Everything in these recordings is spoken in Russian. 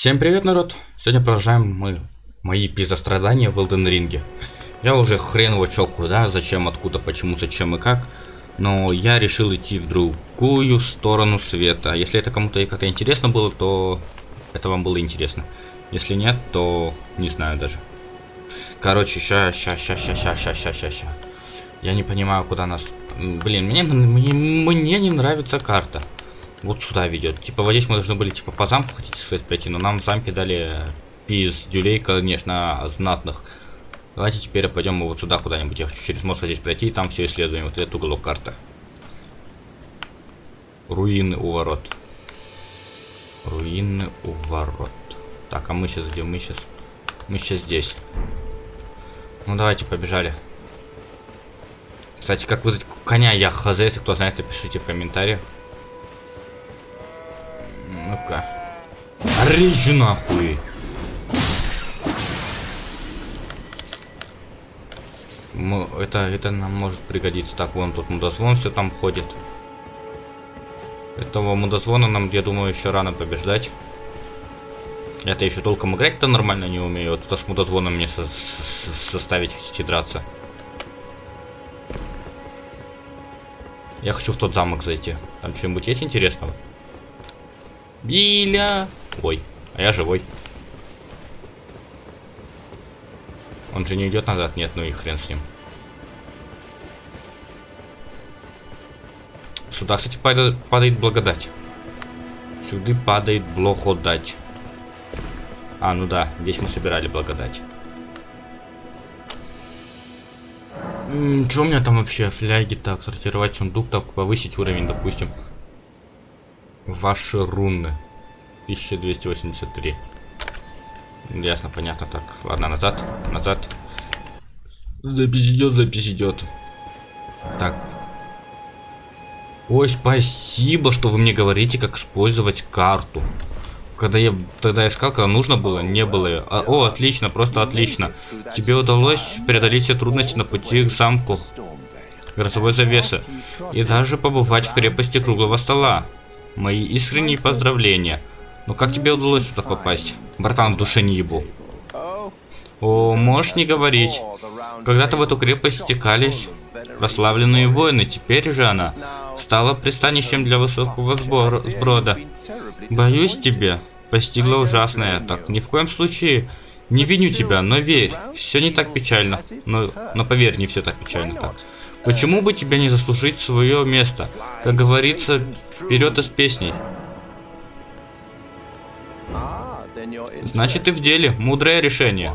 Всем привет, народ! Сегодня продолжаем мы мои пизострадания в Elden Ring. Я уже хрен его чё куда, зачем, откуда, почему, зачем и как. Но я решил идти в другую сторону света. Если это кому-то как-то интересно было, то это вам было интересно. Если нет, то не знаю даже. Короче, ща, ща, ща, ща, ща, ща, ща, ща, ща. Я не понимаю, куда нас... Блин, мне, мне, мне не нравится карта вот сюда ведет. Типа вот здесь мы должны были типа по замку хотите сказать пройти, но нам в замке дали пиздюлей, конечно, знатных. Давайте теперь пойдем мы вот сюда куда-нибудь. Я хочу через мост здесь пройти и там все исследуем. Вот этот уголок карты. Руины у ворот. Руины у ворот. Так, а мы сейчас где? Мы сейчас... Мы сейчас здесь. Ну давайте, побежали. Кстати, как вызвать коня я хз, если кто знает, напишите в комментариях. Ну-ка. Режь нахуй. Мы, это, это нам может пригодиться. Так, вон тут мудозвон все там ходит. Этого мудозвона нам, я думаю, еще рано побеждать. Я-то еще толком играть-то нормально не умею. Вот это с мудозвоном мне со составить хотите драться. Я хочу в тот замок зайти. Там что-нибудь есть интересного? Биля! Ой, а я живой. Он же не идет назад? Нет, ну и хрен с ним. Сюда, кстати, падает, падает благодать. Сюда падает благодать. А, ну да, здесь мы собирали благодать. Что у меня там вообще? Фляги, так, сортировать сундук, так, повысить уровень, допустим. Ваши руны. 1283. Ясно, понятно. Так, ладно, назад, назад. Запись идет, запись идет. Так. Ой, спасибо, что вы мне говорите, как использовать карту. Когда я тогда искал, когда нужно было, не было. А, о, отлично, просто отлично. Тебе удалось преодолеть все трудности на пути к замку грозовой завесы. И даже побывать в крепости круглого стола. Мои искренние поздравления. Но как тебе удалось сюда попасть? Братан, в душе не ебу. О, можешь не говорить. Когда-то в эту крепость стекались прославленные воины, теперь же она стала пристанищем для высокого сбора, сброда. Боюсь тебе, постигла ужасное. Так, ни в коем случае не виню тебя, но верь, все не так печально. Но, но поверь, не все так печально так. Почему бы тебе не заслужить свое место? Как говорится, вперед из песней. Значит, ты в деле. Мудрое решение.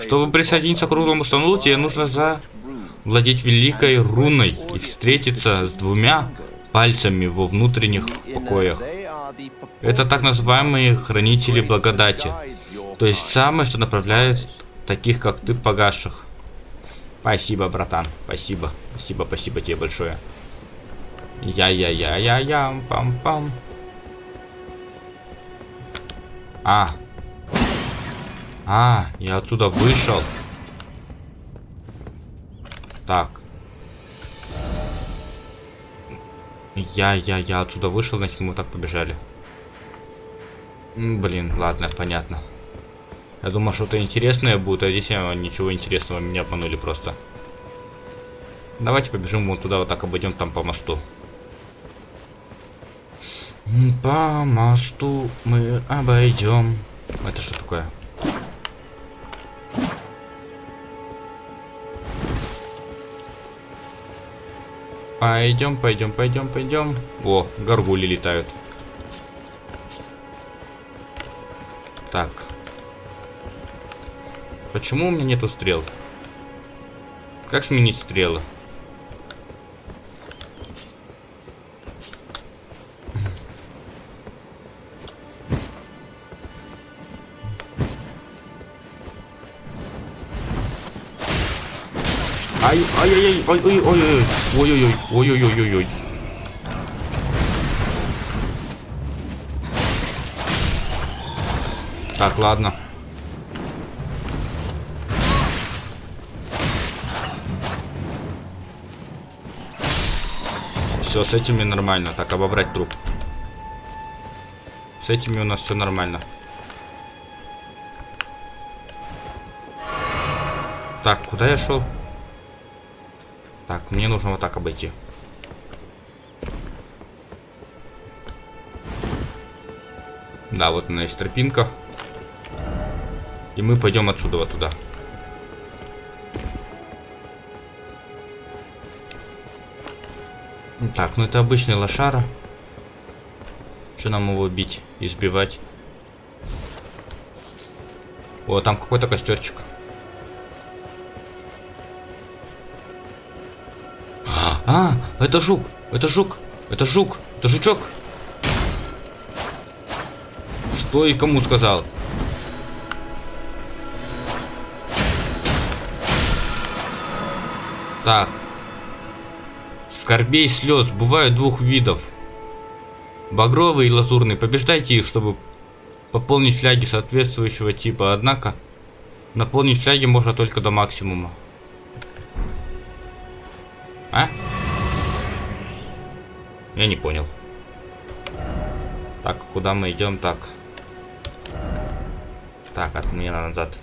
Чтобы присоединиться к круглому столу, тебе нужно завладеть великой руной и встретиться с двумя пальцами во внутренних покоях. Это так называемые хранители благодати. То есть самое, что направляет таких, как ты, погасших. Спасибо, братан. Спасибо. Спасибо, спасибо тебе большое. Я-я-я-я-я, пам-пам. А. А, я отсюда вышел. Так. Я-я-я отсюда вышел, значит мы так побежали. Блин, ладно, понятно. Я думал, что-то интересное будет, а здесь ничего интересного, меня обманули просто. Давайте побежим вон туда, вот так обойдем там по мосту. По мосту мы обойдем. Это что такое? Пойдем, пойдем, пойдем, пойдем. О, горгули летают. Так. Почему у меня нету стрел? Как сменить стрелы? Ай, ай-яй-яй, ой-ой-ой, ой-ой-ой, ой-ой-ой-ой-ой. Так, ладно. Все, с этими нормально. Так, обобрать труп. С этими у нас все нормально. Так, куда я шел? Так, мне нужно вот так обойти. Да, вот она есть тропинка. И мы пойдем отсюда вот туда. Так, ну это обычный лошара. Что нам его бить, избивать? О, там какой-то костерчик. А, это жук, это жук, это жук, это жучок. Стой, кому сказал? Так. Скорбей слез бывают двух видов. Багровый и лазурный. Побеждайте их, чтобы пополнить фляги соответствующего типа. Однако, наполнить фляги можно только до максимума. А? Я не понял. Так, куда мы идем? Так. Так, от меня назад.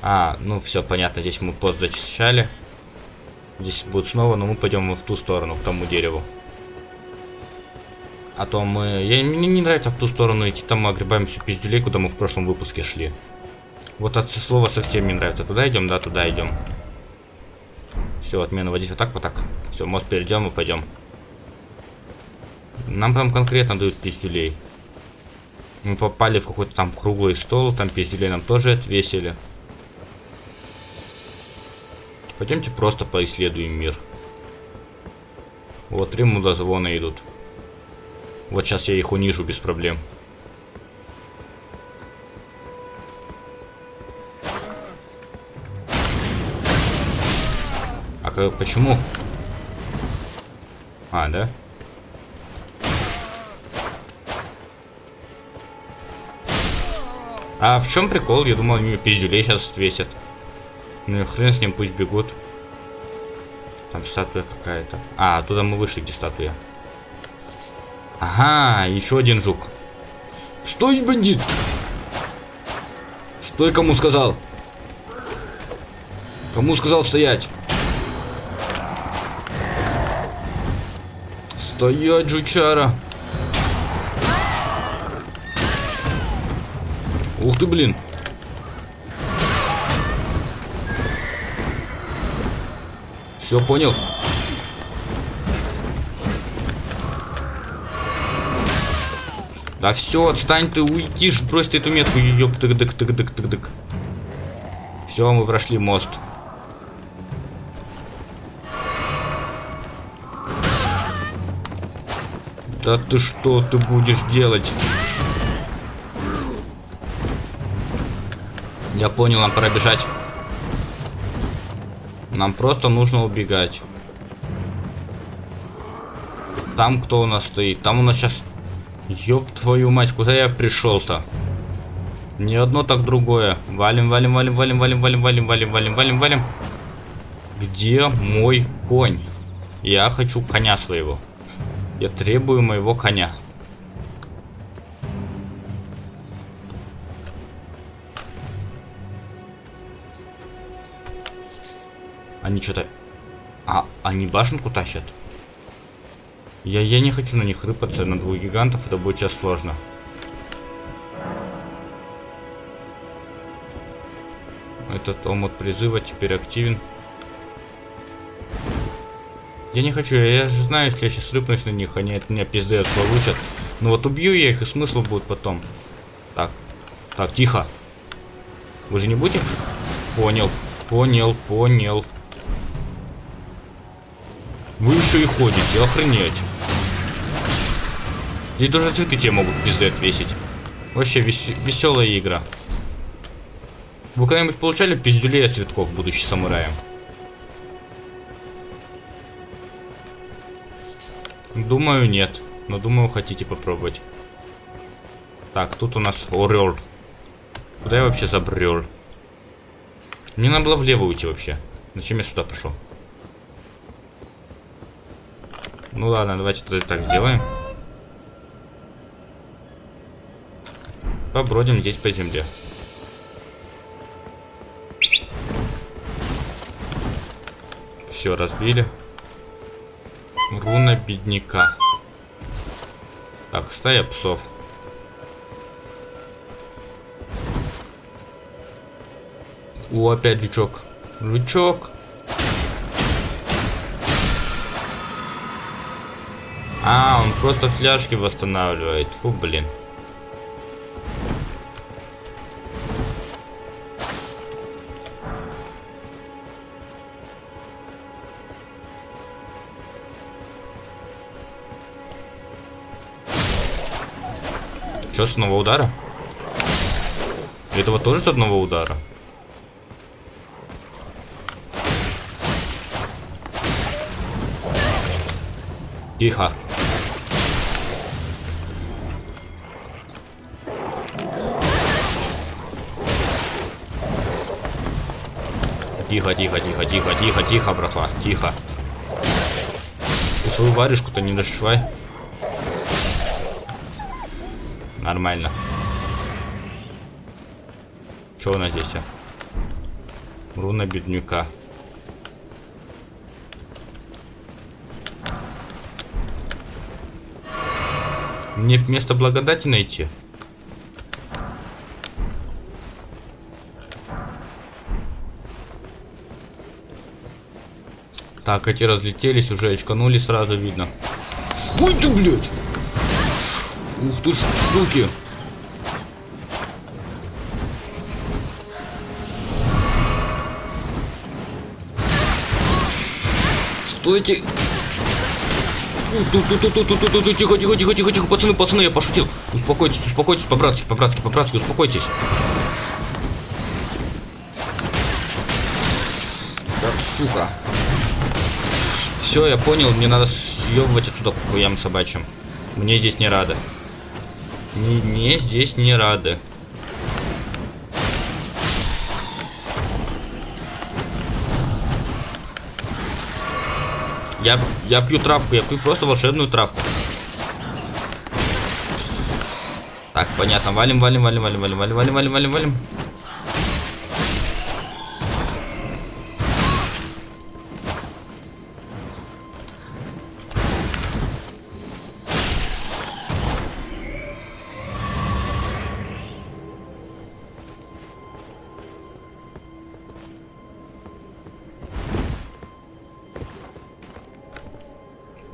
А, ну все понятно, здесь мы пост зачищали. Здесь будет снова, но мы пойдем в ту сторону, к тому дереву. А то мы... Я, мне не нравится в ту сторону идти, там мы огребаемся пиздюлей, куда мы в прошлом выпуске шли. Вот от слова совсем не нравится. Туда идем, да, туда идем. Все, отмена водить вот так, вот так. Все, мост перейдем и пойдем. Нам там конкретно дают пиздюлей. Мы попали в какой-то там круглый стол, там пиздюлей нам тоже отвесили. Пойдемте просто поисследуем мир. Вот три мудозвона идут. Вот сейчас я их унижу без проблем. А как, почему? А, да? А в чем прикол? Я думал, они пиздюлей сейчас отвесят. Ну хрен с ним, пусть бегут. Там статуя какая-то. А, оттуда мы вышли, где статуя. Ага, еще один жук. Стой, бандит! Стой, кому сказал? Кому сказал стоять? Стоять, жучара! Ух ты, блин! Все, понял. Да все, отстань ты, уйдишь, брось ты эту метку, ёб тык дык тык дык тык дык Все, мы прошли мост. Да ты что ты будешь делать? Я понял, нам пора бежать. Нам просто нужно убегать. Там кто у нас стоит? Там у нас сейчас... Ёб твою мать, куда я пришел-то? Не одно, так другое. Валим, валим, валим, валим, валим, валим, валим, валим, валим, валим, валим. Где мой конь? Я хочу коня своего. Я требую моего коня. Они что-то... А, они башенку тащат? Я, я не хочу на них рыпаться, на двух гигантов это будет сейчас сложно. Этот омут призыва теперь активен. Я не хочу, я же знаю, если я сейчас рыпнусь на них, они от меня пиздец получат. Но вот убью я их, и смысл будет потом. Так, так, тихо. Вы же не будете? Понял, понял, понял. Еще и ходите, охренеть. Здесь даже цветы тебе могут пизды отвесить. Вообще вес веселая игра. Вы когда-нибудь получали пиздюлей от цветков, будучи самураем? Думаю, нет. Но думаю, хотите попробовать. Так, тут у нас орел. Куда я вообще забрел? Мне надо было влево уйти вообще. Зачем я сюда пошел? Ну ладно, давайте тогда так сделаем. Побродим здесь по земле. Все, разбили. Руна бедняка. Так, стая псов. О, опять жучок. Жучок. А, он просто фляжки восстанавливает. Фу, блин. Что, с одного удара? Этого тоже с одного удара? Тихо. Тихо, тихо, тихо, тихо, тихо, тихо, братва, тихо. Ты свою варежку-то не дошивай. Нормально. Что у нас здесь? Руна бедняка. Мне место благодати найти. Так, эти разлетелись уже, очканули сразу видно. Ой ты, блядь! Ух ты ж, суки! Стойте! Тихо, тихо, тихо, тихо, тихо, пацаны, пацаны, я пошутил. Успокойтесь, успокойтесь, по-братски, по-братски, по-братски, успокойтесь. Так, сука. Все, я понял, мне надо съебывать отсюда хуям собачьим. Мне здесь не рады. Мне здесь не рады. Я, я пью травку, я пью просто волшебную травку. Так, понятно. Валим, валим, валим, валим, валим, валим, валим, валим, валим, валим.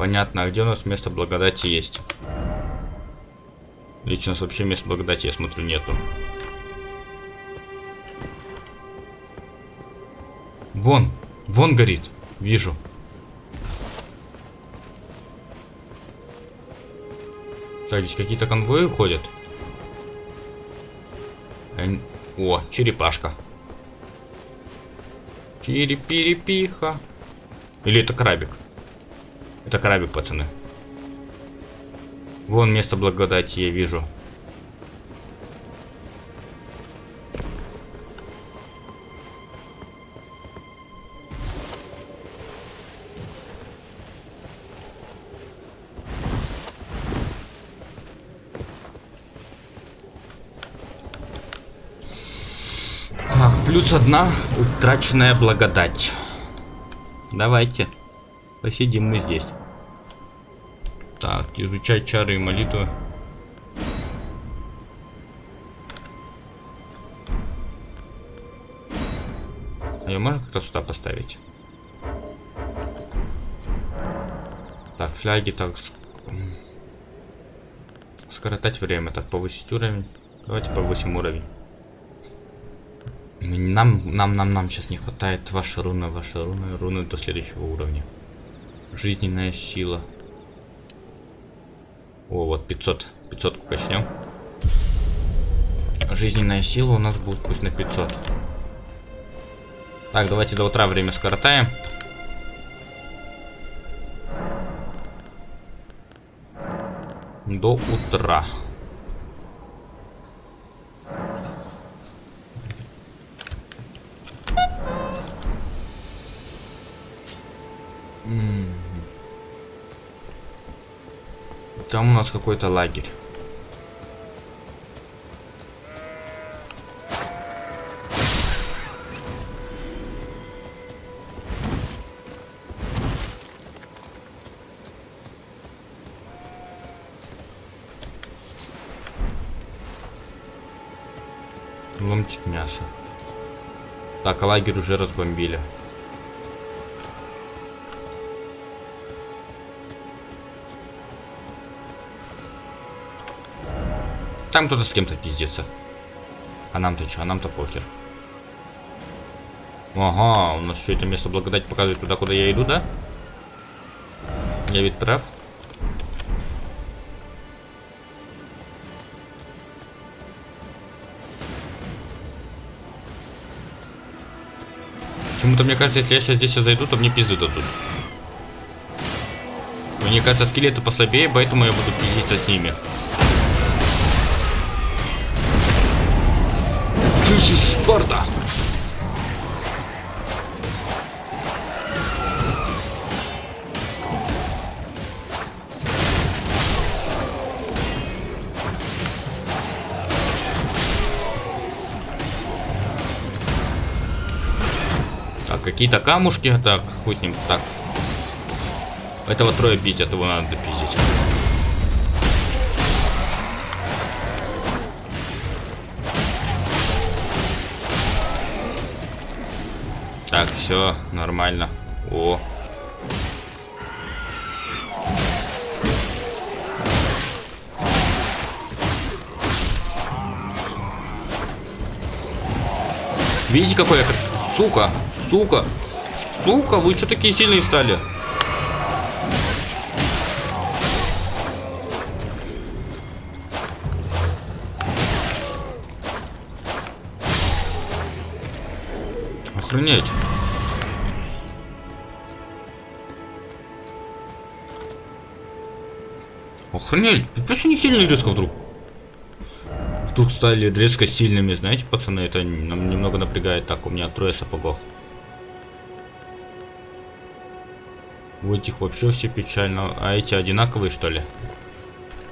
Понятно, а где у нас место благодати есть? Лично у нас вообще места благодати, я смотрю, нету. Вон, вон горит, вижу. Так, здесь какие-то конвои уходят. О, черепашка. Черепирепиха. Или это крабик? Это крабик, пацаны. Вон место благодати я вижу. Так, плюс одна утраченная благодать. Давайте. Посидим мы здесь. Так, изучать чары и молитвы. Ее можно как-то сюда поставить? Так, фляги, так. Скоротать время, так, повысить уровень. Давайте повысим уровень. Нам, нам, нам, нам сейчас не хватает ваши руны, ваши руны, руны до следующего уровня. Жизненная сила. О, вот 500. 500 качнем. Жизненная сила у нас будет пусть на 500. Так, давайте до утра время скоротаем. До утра. нас какой-то лагерь. Ломтик мяса. Так, лагерь уже разбомбили. Там кто-то с кем-то пиздится. А нам-то что? А нам-то похер. Ага, у нас что это место благодать показывает туда, куда я иду, да? Я ведь прав. Почему-то мне кажется, если я сейчас здесь зайду, то мне пизды дадут. Мне кажется, скелеты послабее, поэтому я буду пиздиться с ними. Sparta! Так, какие-то камушки. Так, хуй с ним. Так. Этого трое пиздят, его надо допиздить. Все нормально. О. Видите, какой я... Сука! Сука! Сука, вы что такие сильные стали? Охренеть. Охренеть, пипец они сильные резко вдруг. Вдруг стали резко сильными, знаете, пацаны, это нам немного напрягает. Так, у меня трое сапогов. У этих вообще все печально. А эти одинаковые, что ли?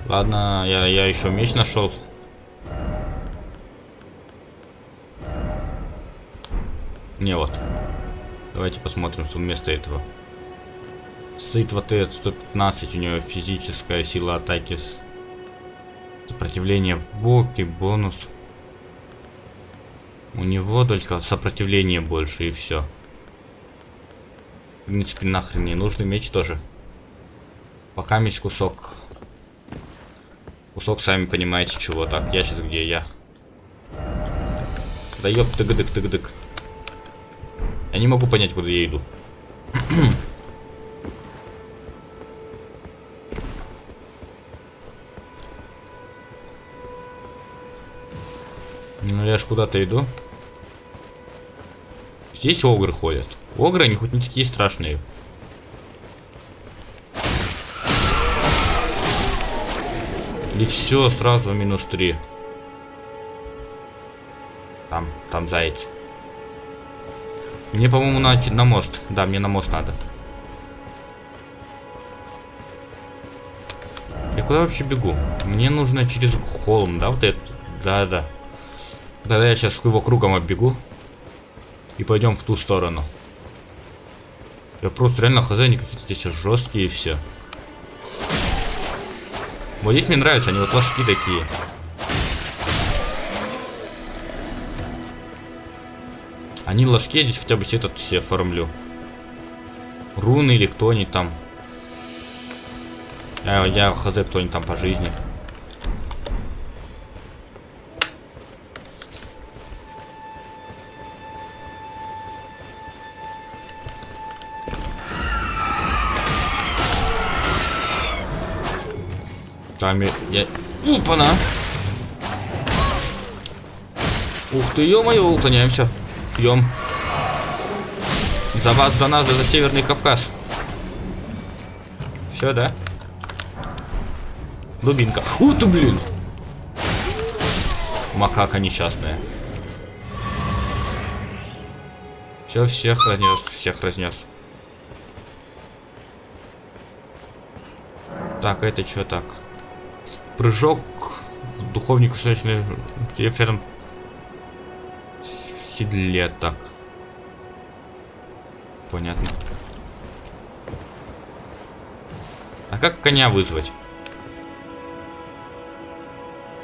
Ладно, я, я еще меч нашел. Не, вот. Давайте посмотрим вместо этого. Стоит вот этот 115, у него физическая сила атаки. Сопротивление в боке, бонус. У него только сопротивление больше и все. В принципе, нахрен не нужный меч тоже. Пока есть кусок. Кусок, сами понимаете, чего. Так, я сейчас где я? Да ёп, тык-дык, тык-дык. Я не могу понять, куда я иду. я ж куда-то иду. Здесь огры ходят. Огры, они хоть не такие страшные. И все, сразу минус 3. Там, там заяц. Мне, по-моему, на, на мост. Да, мне на мост надо. Я куда вообще бегу? Мне нужно через холм, да, вот это? Да, да. Тогда я сейчас его кругом оббегу. И пойдем в ту сторону. Я просто реально хз, они какие-то здесь жесткие и все. Вот здесь мне нравятся, они вот ложки такие. Они ложки, я здесь хотя бы этот все оформлю. Руны или кто-нибудь там. Я, я хз, кто-нибудь там по жизни. Там я... я... Упана! Ух ты, ё-моё, уклоняемся. Пьем. За вас, за нас, за Северный Кавказ. Все, да? Дубинка. Фу ты, блин! Макака несчастная. Все, всех разнес, всех разнес. Так, это что так? Прыжок в духовнику солнечный референ в седле так. Понятно. А как коня вызвать?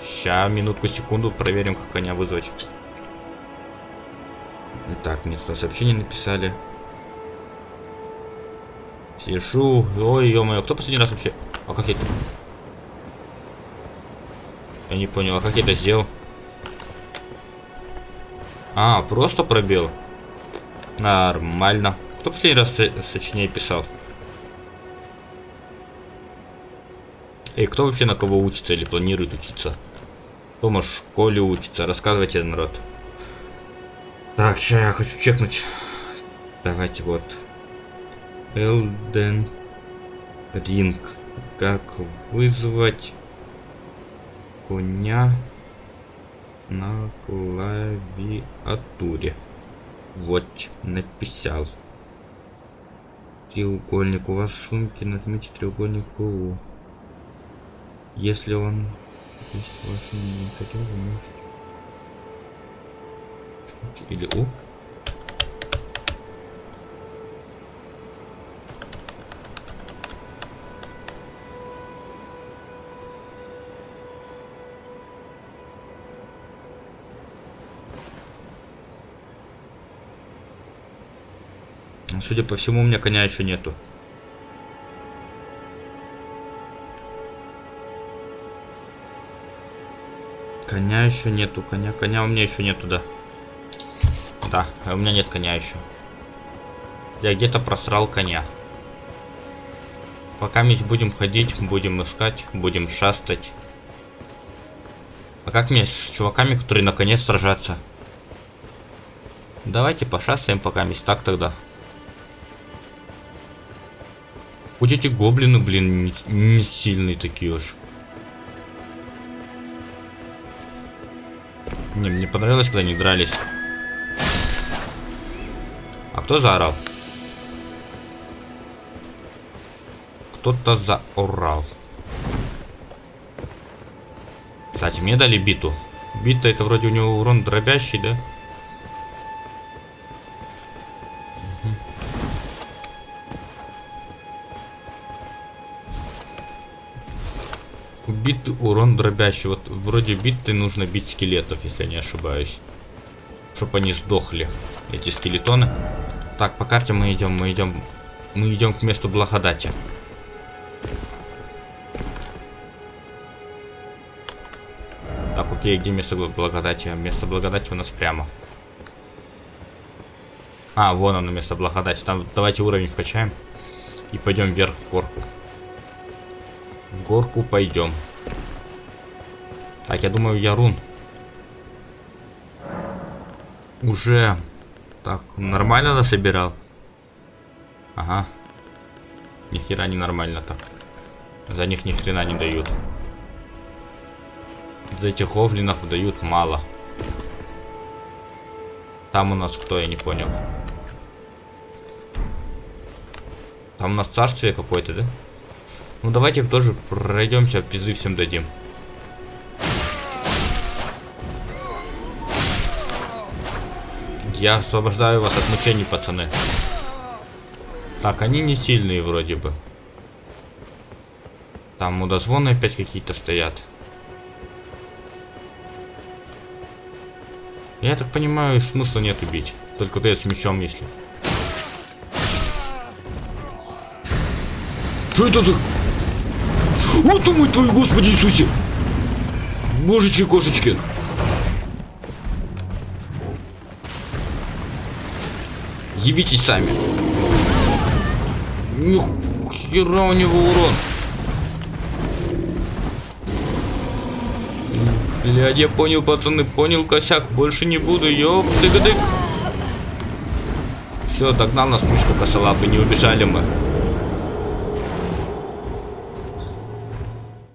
Ща, минутку, секунду, проверим, как коня вызвать. Так, мне тут сообщение написали. Сижу. Ой, ё-моё, кто последний раз вообще... А как я. Я не понял, а как я это сделал? А, просто пробел. Нормально. Кто последний раз сочинение писал? Эй, кто вообще на кого учится или планирует учиться? Кто в школе учится? Рассказывайте, народ. Так, сейчас я хочу чекнуть. Давайте вот. Элден Ринг. Как вызвать коня на клавиатуре. Вот, написал. Треугольник. У вас в сумке нажмите треугольник УУ. Если он есть в вашем инвентаре, вы можете... Или У. Судя по всему, у меня коня еще нету. Коня еще нету, коня, коня у меня еще нету, да. Да, у меня нет коня еще. Я где-то просрал коня. Пока мы будем ходить, будем искать, будем шастать. А как мне с чуваками, которые на коне сражаться? Давайте пошастаем пока месть так тогда. Хоть эти гоблины, блин, не, не сильные такие уж. Не, мне понравилось, когда они дрались. А кто заорал? Кто-то заорал. Кстати, мне дали биту. Бита это вроде у него урон дробящий, да? Урон дробящий. Вот вроде биты нужно бить скелетов, если я не ошибаюсь. Чтобы они сдохли, эти скелетоны. Так, по карте мы идем, мы идем, мы идем к месту благодати. Так, окей, где место благодати? Место благодати у нас прямо. А, вон оно, место благодати. Там давайте уровень вкачаем. И пойдем вверх в горку. В горку пойдем. Так, я думаю, я рун. Уже. Так, нормально насобирал? Ага. Ни хера не нормально так. За них ни хрена не дают. За этих овлинов дают мало. Там у нас кто, я не понял. Там у нас царствие какое-то, да? Ну давайте тоже пройдемся, призыв всем дадим. Я освобождаю вас от мучений, пацаны. Так, они не сильные вроде бы. Там мудозвоны опять какие-то стоят. Я так понимаю, смысла нет убить. Только ты с мечом, если. Что это за... Вот ты мой твой, Господи Иисусе! Божечки, Ебитесь сами. Нихера у него урон. Блядь, я понял, пацаны, понял косяк. Больше не буду, ёп, ты дык Все, догнал нас мышка косолапый, не убежали мы.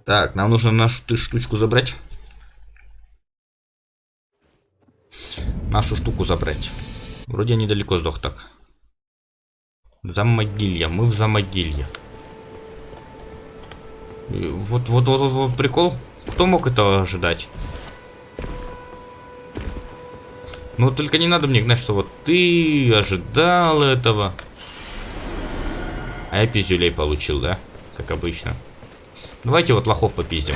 Так, нам нужно нашу ты штучку забрать. Нашу штуку забрать. Вроде недалеко сдох так. Замогилья. Мы в замогилье. Вот, вот, вот, вот, вот прикол. Кто мог этого ожидать? Ну только не надо мне гнать, что вот ты ожидал этого. А я пиздюлей получил, да? Как обычно. Давайте вот лохов попиздим.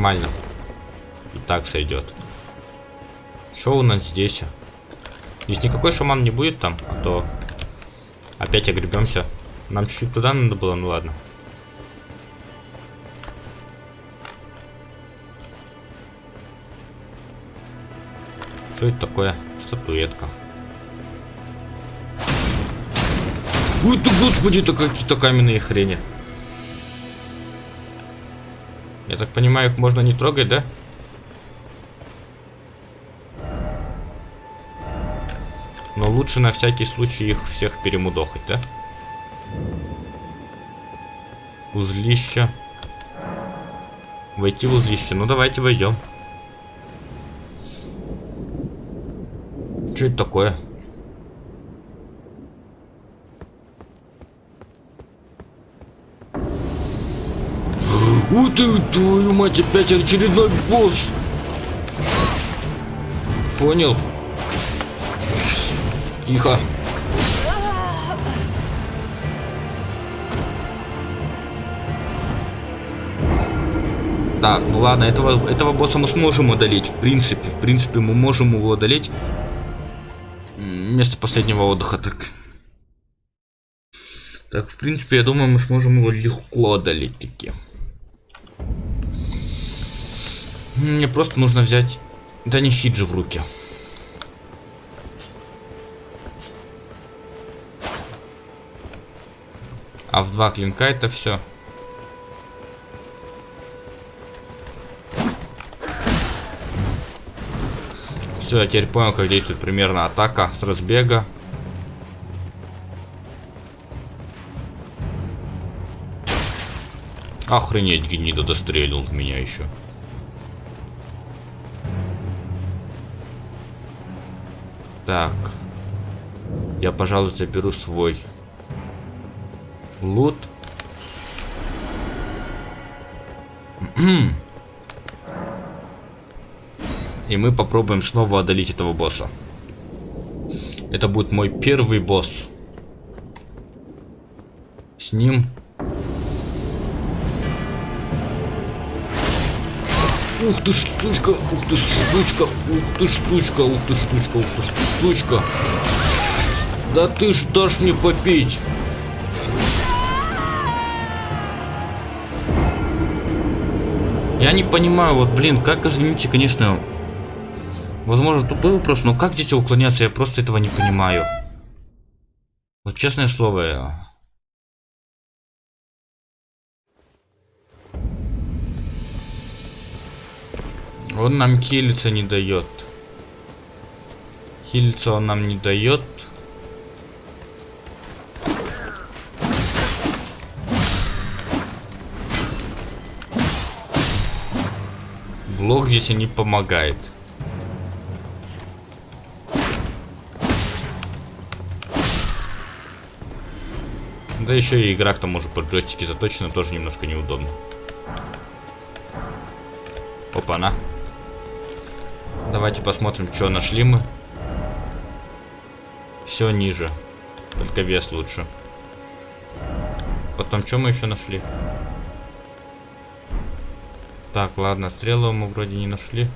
Нормально. И так сойдет. Что у нас здесь? Здесь никакой шаман не будет там, а то опять огребемся. Нам чуть-чуть туда надо было, ну ладно. Что это такое? Статуэтка. Ой ты, господи, это какие-то каменные хрени. Я так понимаю, их можно не трогать, да? Но лучше на всякий случай их всех перемудохать, да? Узлище. Войти в узлище. Ну давайте войдем. Что это такое? Ух ты, твою мать, опять очередной босс. Понял. Тихо. Так, ну ладно, этого, этого босса мы сможем удалить. В принципе, в принципе, мы можем его удалить место последнего отдыха, так. Так, в принципе, я думаю, мы сможем его легко одолеть таки. Мне просто нужно взять... Да не щит же в руки. А в два клинка это все. Все, я теперь понял, как действует примерно атака с разбега. Охренеть, гнида дострелил в меня еще. Так. Я, пожалуй, заберу свой лут. И мы попробуем снова одолеть этого босса. Это будет мой первый босс. С ним... Ух ты ж, сучка, ух ты ж, сучка, ух ты ж, сучка, ух ты ж, сучка, ух ты ж, сучка. Да ты ж дашь мне попить. Я не понимаю, вот, блин, как, извините, конечно, Возможно, тупой вопрос, но как дети уклоняться, я просто этого не понимаю. Вот честное слово. Он нам хилиться не дает. Хилиться он нам не дает. Блок здесь не помогает. Да еще и игра к тому же под джойстики заточена, тоже немножко неудобно. Опа-на. Давайте посмотрим, что нашли мы. Все ниже. Только вес лучше. Потом, что мы еще нашли? Так, ладно, стрелы мы вроде не нашли.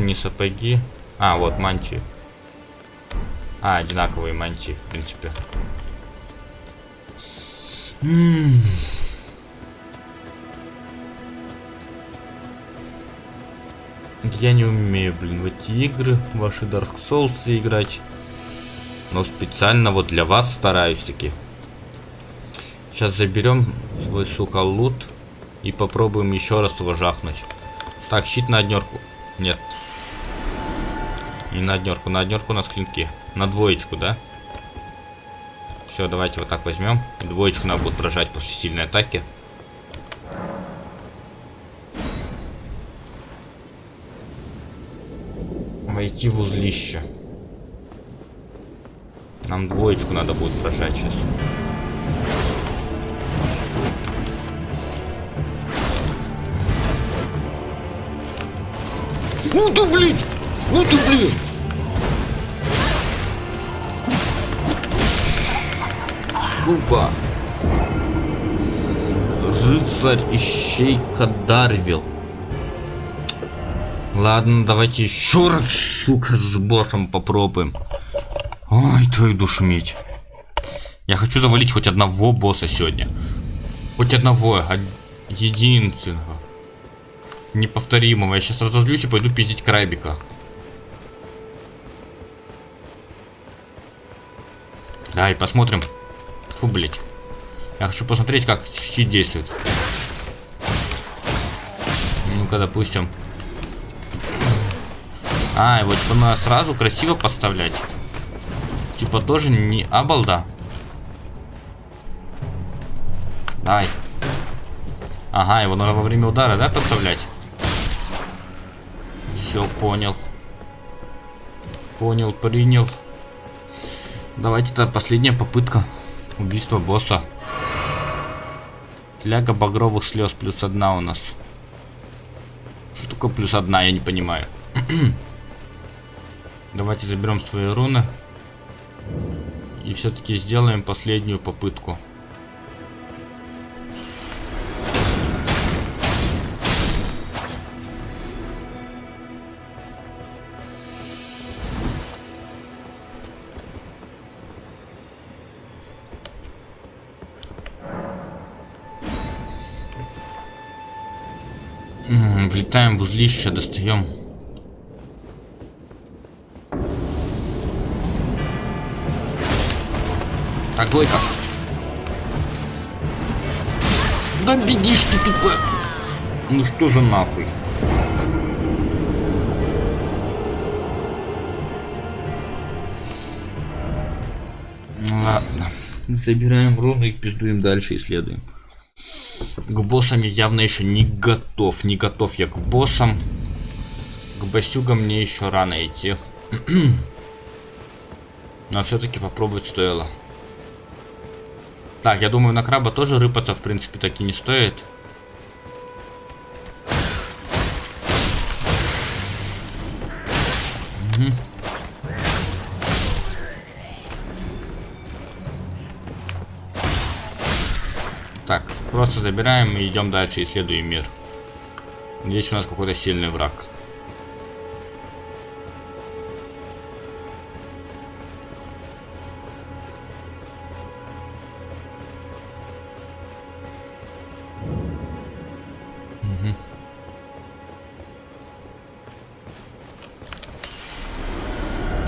Не сапоги. А, вот мантии. А, одинаковые мантии, в принципе. Я не умею, блин, в эти игры, ваши Dark Souls играть. Но специально вот для вас стараюсь таки. Сейчас заберем свой, сука, лут. И попробуем еще раз его жахнуть. Так, щит на однерку. Нет. Не на однерку, на однерку у нас клинки. На двоечку, да? Все, давайте вот так возьмем. Двоечку надо будет прожать после сильной атаки. Войти в узлище. Нам двоечку надо будет прожать сейчас. Ну ты, блин! Ну ты, блин! сука. рыцарь ищейка Дарвил. Ладно, давайте еще раз, сука, с боссом попробуем. Ой, твою душу медь. Я хочу завалить хоть одного босса сегодня. Хоть одного, единственного. Неповторимого. Я сейчас разозлюсь и пойду пиздить Крайбика. Да, и посмотрим. Фу, блять. Я хочу посмотреть, как щит действует. Ну-ка, допустим. А, вот типа надо сразу красиво поставлять. Типа тоже не обалда. Дай. Ага, его надо во время удара, да, подставлять? Все, понял. Понял, принял. Давайте это последняя попытка убийства босса. Ляга багровых слез плюс одна у нас. Что такое плюс одна, я не понимаю. Давайте заберем свои руны. И все-таки сделаем последнюю попытку. Влетаем в узлище, достаем Так, двойка. Да бегишь ты тупо. Ну что за нахуй? Ладно. Забираем руны и пиздуем дальше, исследуем. К боссам я явно еще не готов. Не готов я к боссам. К басюгам мне еще рано идти. Но все-таки попробовать стоило. Так, я думаю, на краба тоже рыпаться, в принципе, таки не стоит. Так, просто забираем и идем дальше, исследуем мир. Здесь у нас какой-то сильный враг.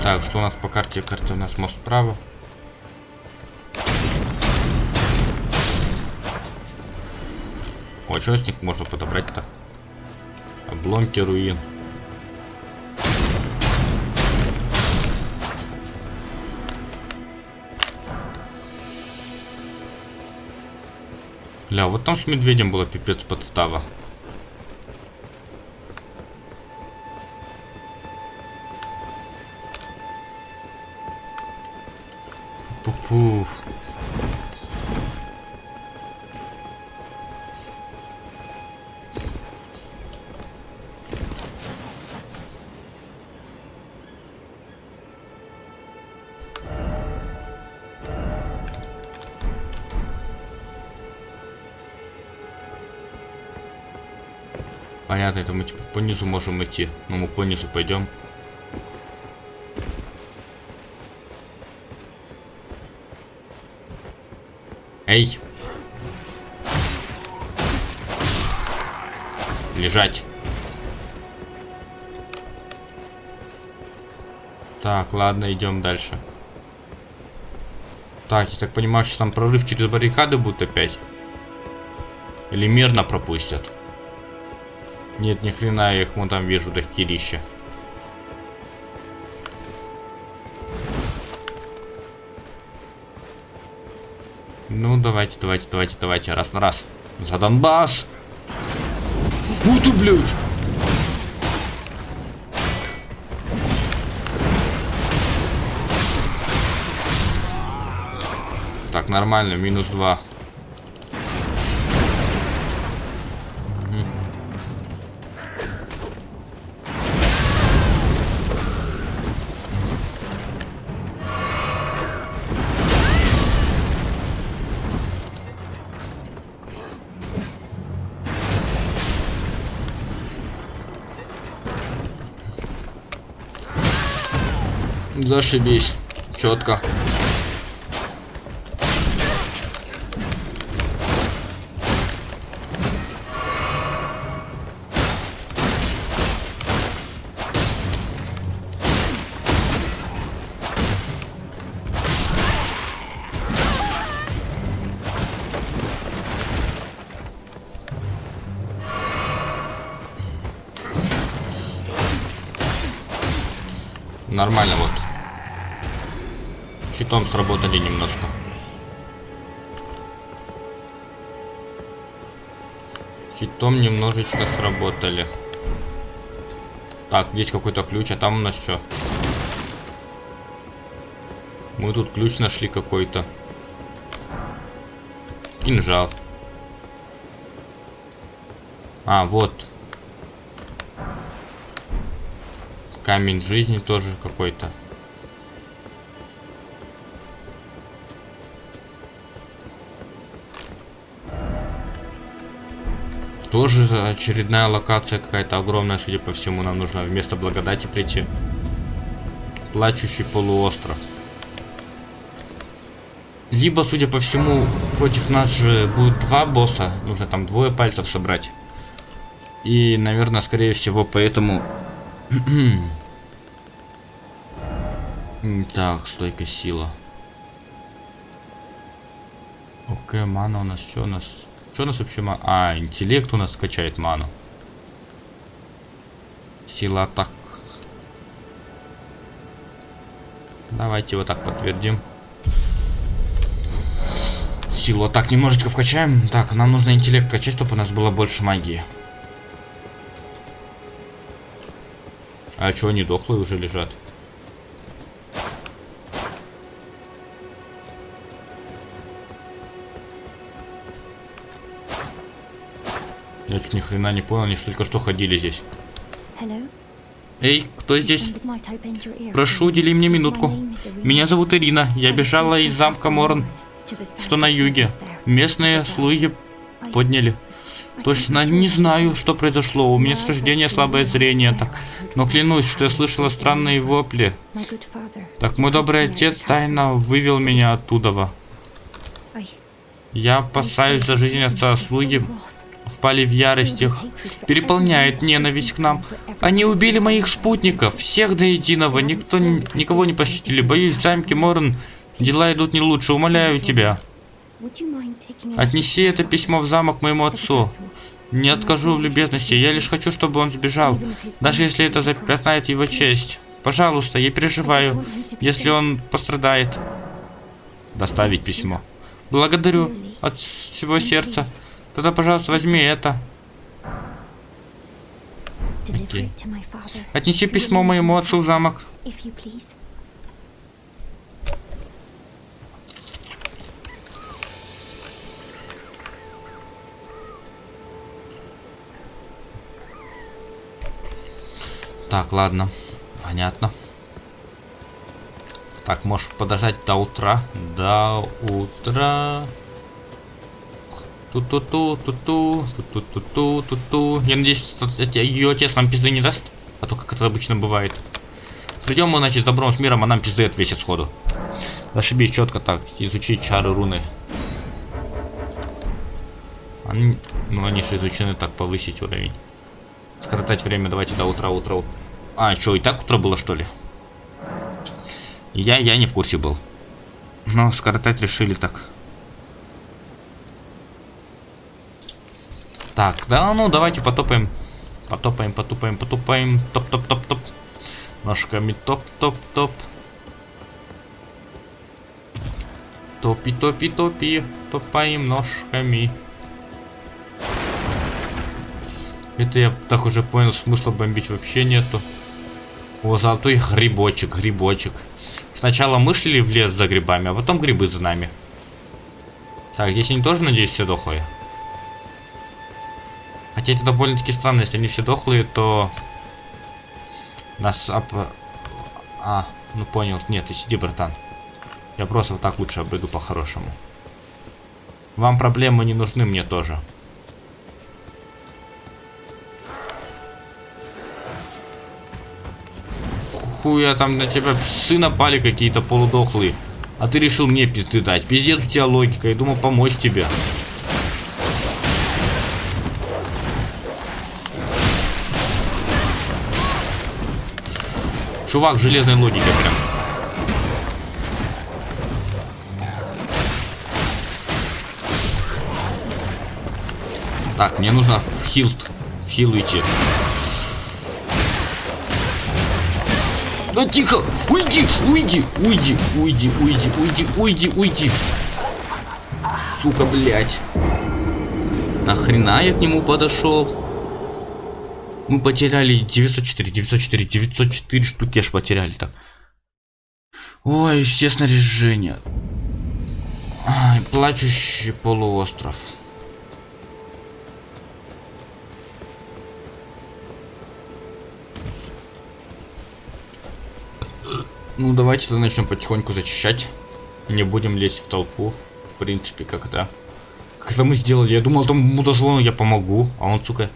Так, что у нас по карте? Карта у нас мост справа. О, что с них можно подобрать-то? Обломки руин. Ля, вот там с медведем была пипец подстава. По низу можем идти. Ну мы по низу пойдем. Эй! Лежать. Так, ладно, идем дальше. Так, я так понимаю, что там прорыв через баррикады будет опять. Или мирно пропустят. Нет, ни хрена, я их вон там вижу, до херища. Ну, давайте, давайте, давайте, давайте, раз на раз. За Донбасс! Ух ты, блядь! Так, нормально, минус два. Зашибись. Четко. Нормально вот. Щитом сработали немножко. Щитом немножечко сработали. Так, здесь какой-то ключ, а там у нас что? Мы тут ключ нашли какой-то. Кинжал. А, вот. Камень жизни тоже какой-то. Тоже очередная локация какая-то огромная, судя по всему, нам нужно вместо благодати прийти. Плачущий полуостров. Либо, судя по всему, против нас же будет два босса. Нужно там двое пальцев собрать. И, наверное, скорее всего, поэтому... так, стойка сила. Окей, мана у нас что у нас? Что у нас вообще мана? А, интеллект у нас скачает ману. Сила атак. Давайте вот так подтвердим. Силу атак немножечко вкачаем. Так, нам нужно интеллект качать, чтобы у нас было больше магии. А что, они дохлые уже лежат? Я чуть ни хрена не понял, они что только что ходили здесь. Эй, кто здесь? Прошу, удели мне минутку. Меня зовут Ирина. Я бежала из замка Морн, что на юге. Местные слуги подняли. Точно не знаю, что произошло. У меня с рождения слабое зрение. Так, но клянусь, что я слышала странные вопли. Так, мой добрый отец тайно вывел меня оттуда. Я опасаюсь за жизнь отца. Слуги впали в ярость, их переполняет ненависть к нам. Они убили моих спутников, всех до единого, никто, никого не пощадили. Боюсь, в замке Морн дела идут не лучше, умоляю тебя. Отнеси это письмо в замок моему отцу. Не откажу в любезности, я лишь хочу, чтобы он сбежал, даже если это запятнает его честь. Пожалуйста, я переживаю, если он пострадает. Доставить письмо. Благодарю от всего сердца. Тогда, пожалуйста, возьми это. Окей. Отнеси письмо моему отцу в замок. Так, ладно. Понятно. Так, можешь подождать до утра. До утра. Ту-ту-ту, ту-ту, ту-ту-ту, ту-ту. Я надеюсь, ее отец нам пизды не даст. А то, как это обычно бывает. Придем мы, значит, добром с миром, а нам пизды отвесит сходу. Ошибись четко так. Изучить чары руны. Они, ну, они же изучены так, повысить уровень. Скоротать время, давайте до утра, утра. А, что, и так утро было, что ли? Я, я не в курсе был. Но скоротать решили так. Так, да, ну давайте потопаем. Потопаем, потупаем, потупаем. Топ-топ-топ-топ. Ножками топ-топ-топ. Топи-топи-топи. Топаем ножками. Это я так уже понял, смысла бомбить вообще нету. О, золотой грибочек, грибочек. Сначала мы шли в лес за грибами, а потом грибы за нами. Так, здесь они тоже, надеюсь, все дохлые? Хотя это довольно-таки странно, если они все дохлые, то... Нас об... А, ну понял. Нет, ты сиди, братан. Я просто вот так лучше обойду по-хорошему. Вам проблемы не нужны, мне тоже. хуя там на тебя псы напали какие-то полудохлые. А ты решил мне пизды дать. Пиздец у тебя логика. Я думал помочь тебе. Чувак, железной логики прям. Так, мне нужно в хилт. В хил идти. Да тихо! Уйди! Уйди! Уйди! Уйди! Уйди! Уйди! Уйди! Уйди! Сука, блядь. Нахрена я к нему подошел? Мы потеряли 904, 904, 904 штуки аж потеряли так. Ой, все снаряжения. Ай, плачущий полуостров. Ну, давайте начнем потихоньку зачищать. Не будем лезть в толпу. В принципе, как это... Как это мы сделали? Я думал, там мудозвону я помогу. А он, сука...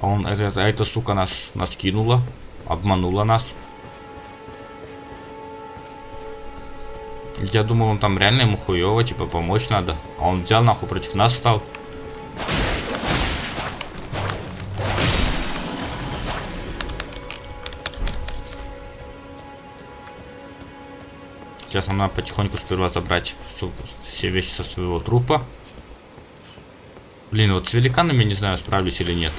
А он, это, это, эта сука нас, нас кинула. Обманула нас. Я думал, он там реально ему хуево, типа, помочь надо. А он взял нахуй против нас стал. Сейчас нам надо потихоньку сперва забрать все вещи со своего трупа. Блин, вот с великанами не знаю, справлюсь или нет.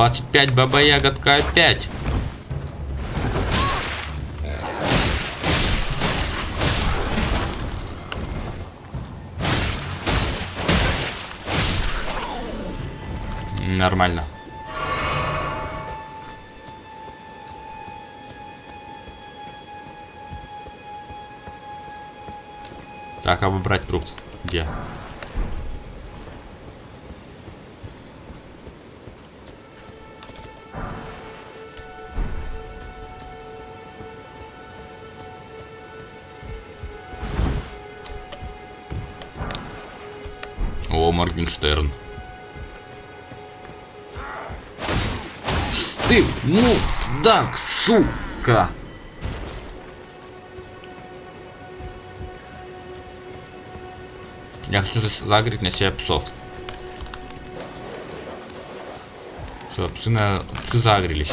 Двадцать пять баба ягодка опять. Нормально. Так, а выбрать труп? Где? Моргенштерн. ты, ну, да, сука. Я хочу загреть на себя псов. Все, псы, на... псы загрелись.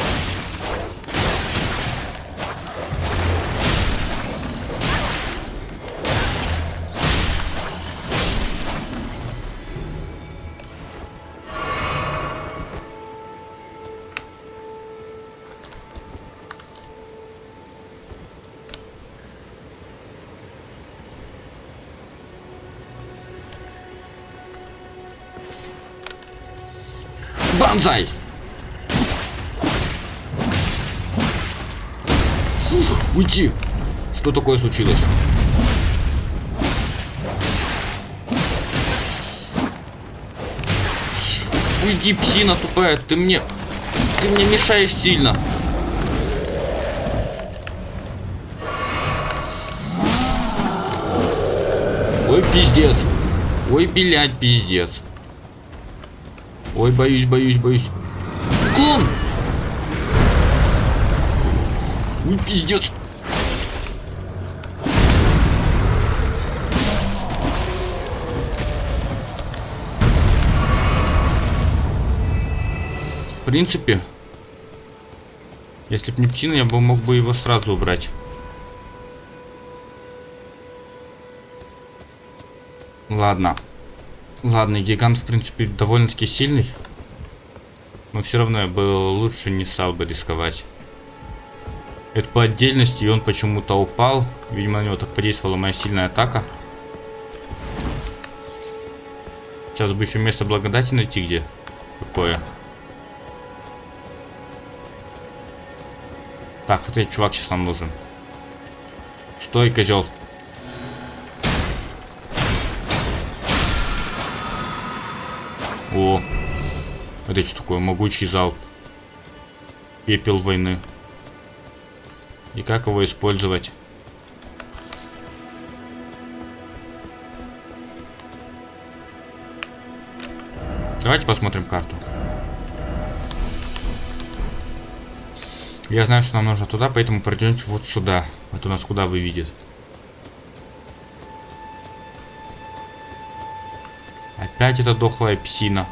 Банзай! Уйти! Что такое случилось? Уйди, псина тупая, ты мне... Ты мне мешаешь сильно. Ой, пиздец. Ой, блядь, пиздец. Ой, боюсь, боюсь, боюсь. Клон! Ой, пиздец. В принципе, если бы не птина, я бы мог бы его сразу убрать. Ладно. Ладно, гигант, в принципе, довольно-таки сильный. Но все равно я бы лучше не стал бы рисковать. Это по отдельности, и он почему-то упал. Видимо, на него так подействовала моя сильная атака. Сейчас бы еще место благодати найти где. Какое. Так, вот этот чувак сейчас нам нужен. Стой, козел. Это что такое? Могучий залп. Пепел войны. И как его использовать? Давайте посмотрим карту. Я знаю, что нам нужно туда, поэтому пройдемте вот сюда. Это у нас куда выведет. Опять эта дохлая псина.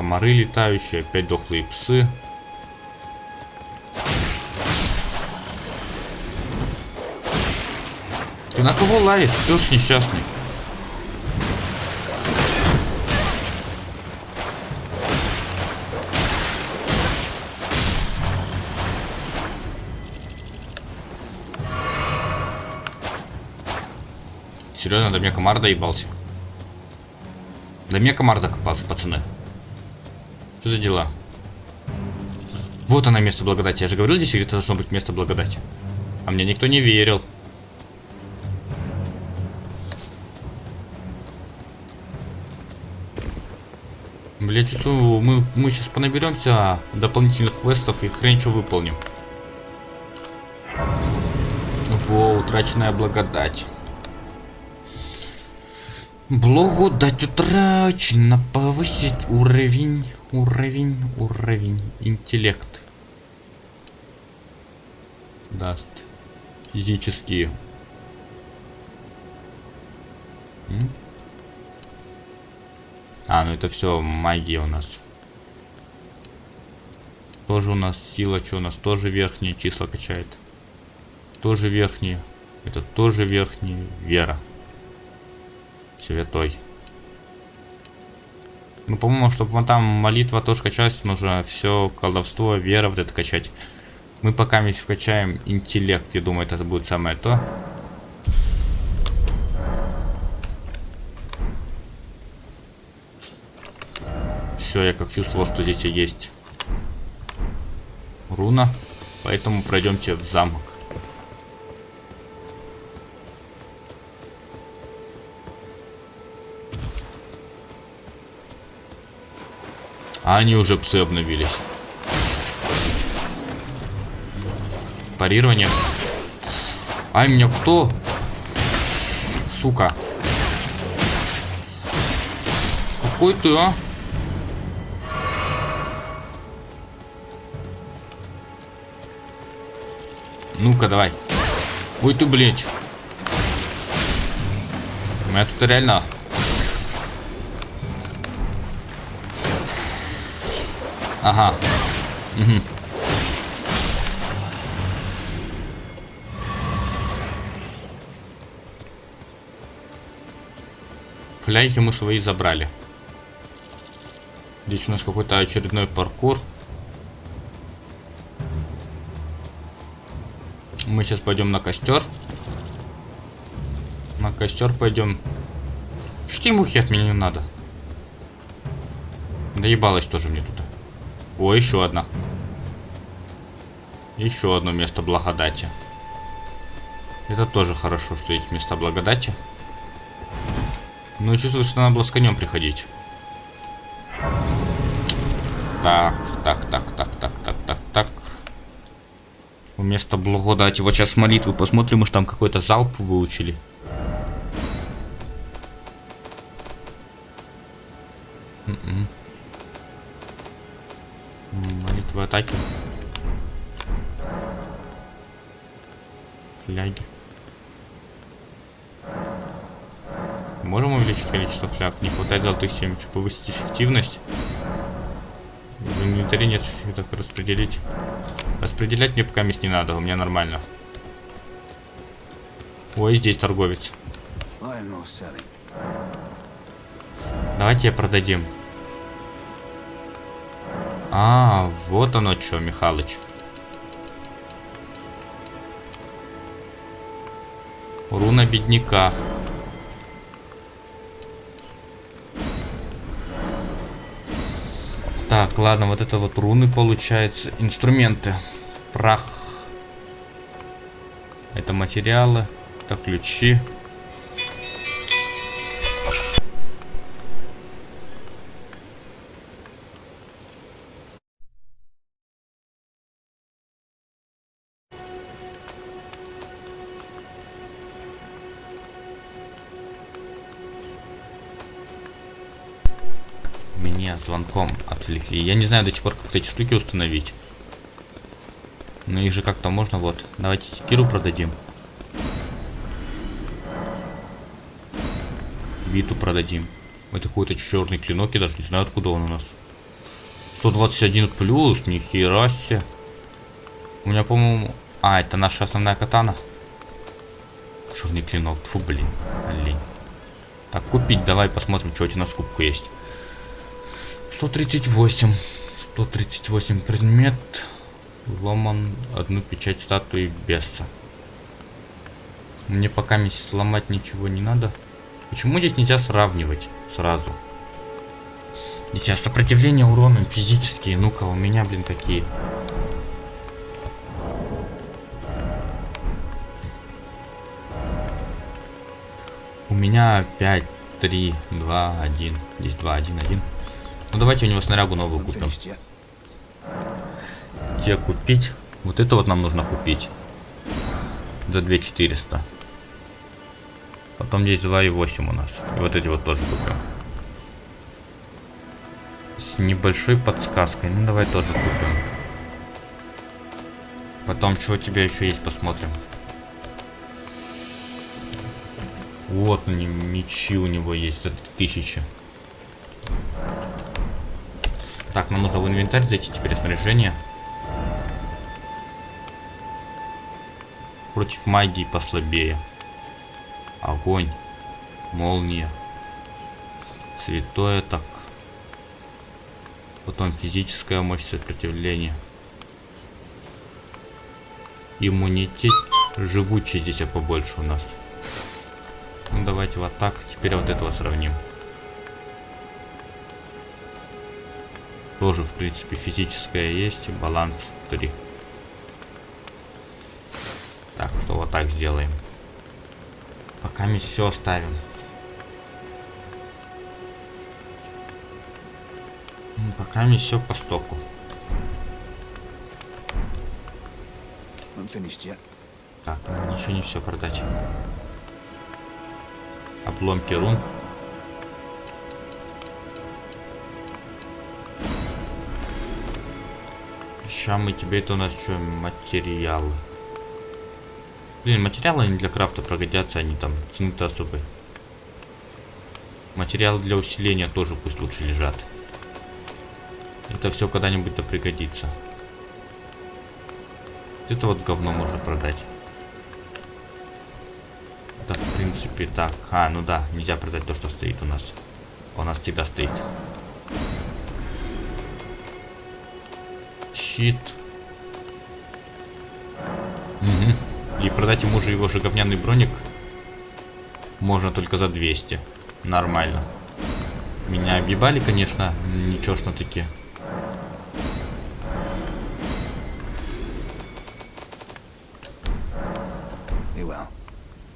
Комары летающие, опять дохлые псы. Ты на кого лаешь, пес несчастный? Серьезно, до меня комар доебался. До меня комар докопался, пацаны. Что за дела? Вот она место благодати. Я же говорил, здесь где-то должно быть место благодати. А мне никто не верил. Бля, что мы, мы сейчас понаберемся дополнительных квестов и хрен что выполним. Во, утраченная благодать. Благодать утрачена, повысить уровень, уровень, уровень, интеллект. Даст. Физические. А, ну это все магия у нас. Тоже у нас сила, что у нас тоже верхние числа качает. Тоже верхние. Это тоже верхние. Вера святой. Ну, по-моему, чтобы там молитва тоже качалась, нужно все колдовство, вера вот это качать. Мы пока весь вкачаем интеллект, я думаю, это будет самое то. Все, я как чувствовал, что здесь есть руна. Поэтому пройдемте в замок. А они уже псы обновились. Парирование. Ай, меня кто? Сука. Какой ты, а? Ну-ка, давай. Ой ты, блядь. У меня тут реально Ага. Угу. Фляйки мы свои забрали. Здесь у нас какой-то очередной паркур. Мы сейчас пойдем на костер. На костер пойдем. Штимухи от меня не надо. Доебалась тоже мне тут. О, еще одна. Еще одно место благодати. Это тоже хорошо, что есть места благодати. Но чувствую, что надо было с конем приходить. Так, так, так, так, так, так, так, так. Вместо благодати. Вот сейчас молитвы посмотрим, может там какой-то залп выучили. 7, чтобы повысить эффективность. В инвентаре нет, так распределить. Распределять мне пока мест не надо, у меня нормально. Ой, здесь торговец. Давайте я продадим. А, вот оно что, Михалыч. Руна бедняка. Так, ладно, вот это вот руны получается. Инструменты. Прах. Это материалы. Это ключи. Отвлекли. Я не знаю до сих пор, как эти штуки установить. Но их же как-то можно, вот. Давайте секиру продадим. Биту продадим. Это какой-то черный клинок, я даже не знаю, откуда он у нас. 121 плюс, нихера себе. У меня, по-моему... А, это наша основная катана. Черный клинок. Фу, блин. Лень. Так, купить. Давай посмотрим, что у тебя на скупку есть. 138. 138 предмет. Ломан одну печать статуи беса. Мне пока сломать ничего не надо. Почему здесь нельзя сравнивать сразу? Сейчас сопротивление уроном физические. Ну-ка, у меня, блин, такие. У меня 5, 3, 2, 1. Здесь 2, 1, 1. Ну давайте у него снарягу новую купим. Где купить? Вот это вот нам нужно купить. За 2400. Потом здесь 2,8 у нас. И вот эти вот тоже купим. С небольшой подсказкой. Ну давай тоже купим. Потом, что у тебя еще есть, посмотрим. Вот они, мечи у него есть за 3000. Так, нам нужно в инвентарь зайти теперь снаряжение. Против магии послабее. Огонь. Молния. Святое так. Потом физическая мощь сопротивления. Иммунитет. Живучий здесь а побольше у нас. Ну давайте вот так. Теперь вот этого сравним. Тоже, в принципе, физическое есть. Баланс 3. Так, что вот так сделаем. Пока мы все оставим. Пока мы все по стоку. Так, ничего не все продать обломки рун. Сейчас мы тебе это у нас что, материалы. Блин, материалы не для крафта пригодятся, они там цены-то особые. Материалы для усиления тоже пусть лучше лежат. Это все когда-нибудь-то пригодится. Это вот говно можно продать это в принципе так. А, ну да, нельзя продать то, что стоит у нас. У нас всегда стоит. Щит. Угу. И продать ему же его же говняный броник можно только за 200. Нормально. Меня объебали, конечно, ничего ж на таки.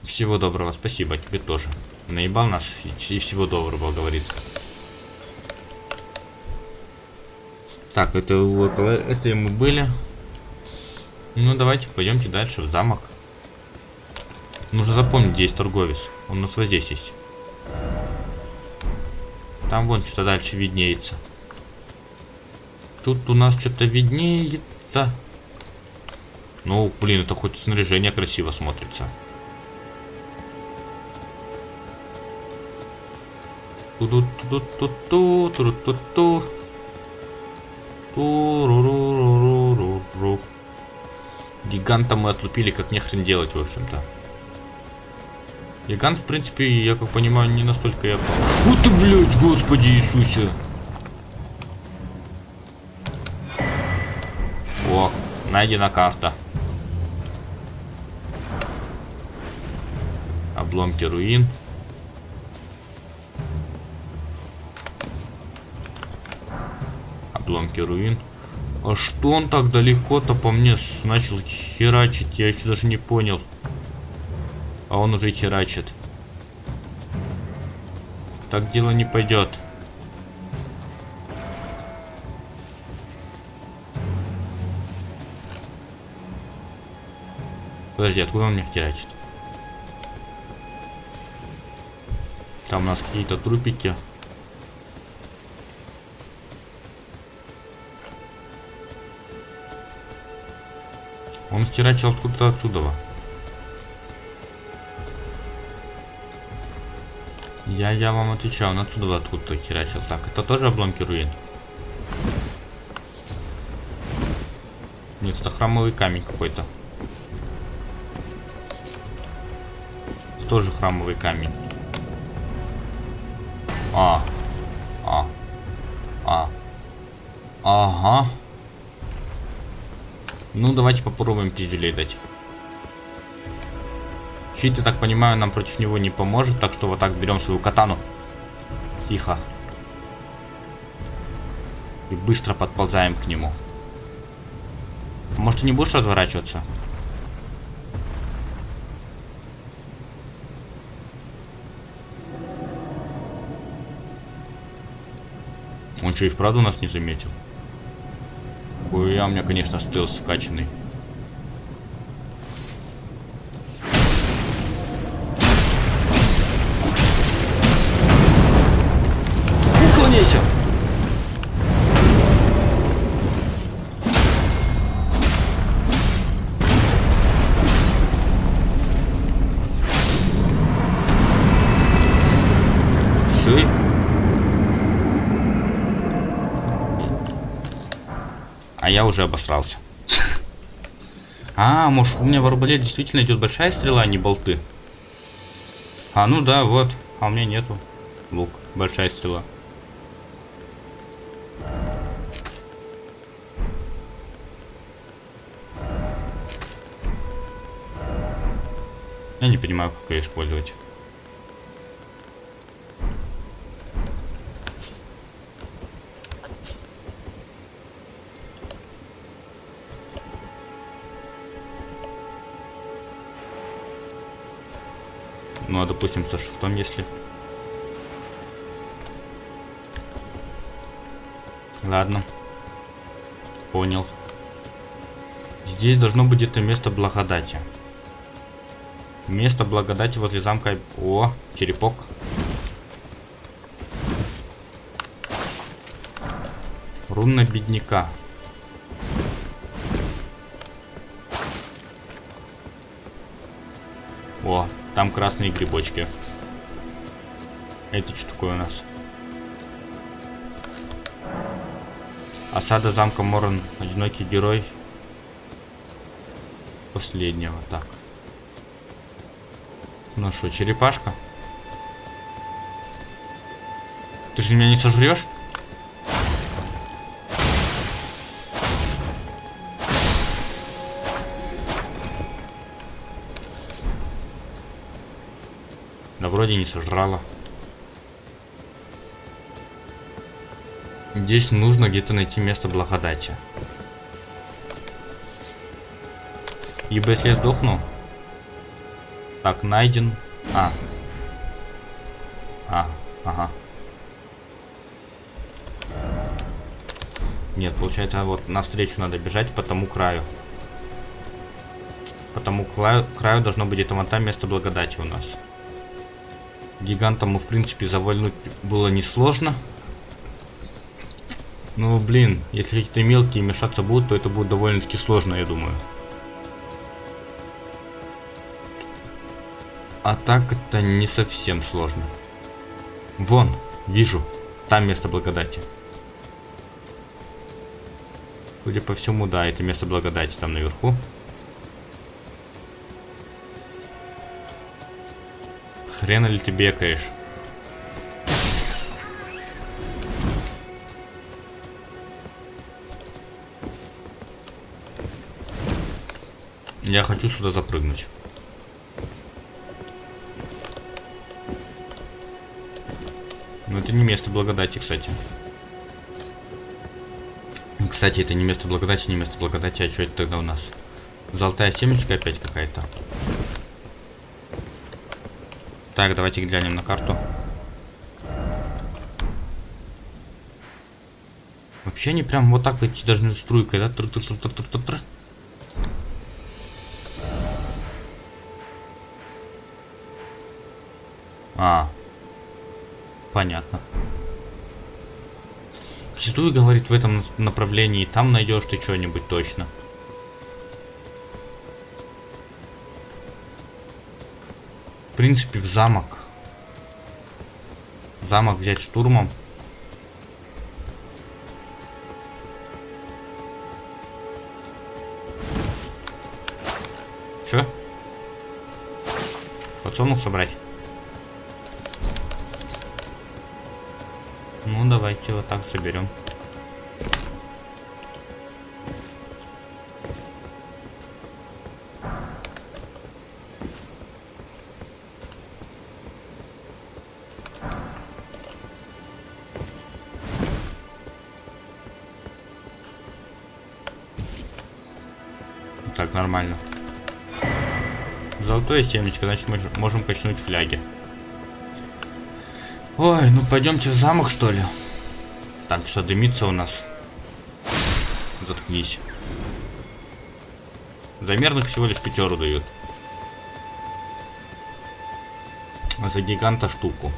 Всего доброго, спасибо, тебе тоже. Наебал нас и, всего доброго, говорит. Так, это около это мы были. Ну, давайте пойдемте дальше в замок. Нужно запомнить, где есть торговец. Он у нас вот здесь есть. Там вон что-то дальше виднеется. Тут у нас что-то виднеется. Ну, блин, это хоть снаряжение красиво смотрится. Гиганта мы отлупили, как нехрен делать, в общем-то. Гигант, в принципе, я как понимаю, не настолько я... Вот ты, блядь, господи Иисусе! О, найдена карта. Обломки руин. Обломки руин. А что он так далеко-то по мне начал херачить? Я еще даже не понял. А он уже херачит. Так дело не пойдет. Подожди, откуда он меня херачит? Там у нас какие-то трупики. Он херачил откуда-то отсюда. Я, я вам отвечаю, он отсюда откуда-то херачил. Так, это тоже обломки руин? Нет, это храмовый камень какой-то. Тоже храмовый камень. А. А. А. Ага. Ну, давайте попробуем пизделей дать. Щит, я так понимаю, нам против него не поможет, так что вот так берем свою катану. Тихо. И быстро подползаем к нему. Может, ты не будешь разворачиваться? Он что, и вправду нас не заметил? Ой, я у меня, конечно, стелс вкачанный. Уже обосрался. А, может у меня в арбалет действительно идет большая стрела, а не болты. А, ну да, вот. А у меня нету. Лук. Большая стрела. Я не понимаю, как ее использовать. Ну, а допустим, со шестом, если... Ладно. Понял. Здесь должно быть это место благодати. Место благодати возле замка... О, черепок. Руна бедняка. Там красные грибочки. Это что такое у нас? Осада замка Морон. Одинокий герой. Последнего. Так. Ну что, черепашка? Ты же меня не сожрешь? Вроде не сожрала. Здесь нужно где-то найти место благодати. Ибо если я сдохну... Так, найден... А. А, ага. Нет, получается, вот навстречу надо бежать по тому краю. По тому краю, краю должно быть где-то вон там место благодати у нас. Гигантам, в принципе, завальнуть было несложно. Ну, блин, если какие-то мелкие мешаться будут, то это будет довольно-таки сложно, я думаю. А так это не совсем сложно. Вон, вижу, там место благодати. Судя по всему, да, это место благодати там наверху. Хрена ли ты бекаешь? Я хочу сюда запрыгнуть. Но это не место благодати, кстати. Кстати, это не место благодати, не место благодати, а что это тогда у нас? Золотая семечка опять какая-то. Так, давайте глянем на карту. Вообще они прям вот так идти должны струйкой, да? Тр -тр -тр -тр -тр -тр -тр. А, понятно. Зачастую говорит в этом направлении, там найдешь ты что-нибудь точно. Принципе, в замок. Замок взять штурмом. Чё? Подсолнух собрать? Ну, давайте вот так соберем. Нормально. Золотое семечко, значит мы можем качнуть фляги. Ой, ну пойдемте в замок, что ли? Там что дымится у нас. Заткнись. За мерных всего лишь пятеру дают. А за гиганта штуку.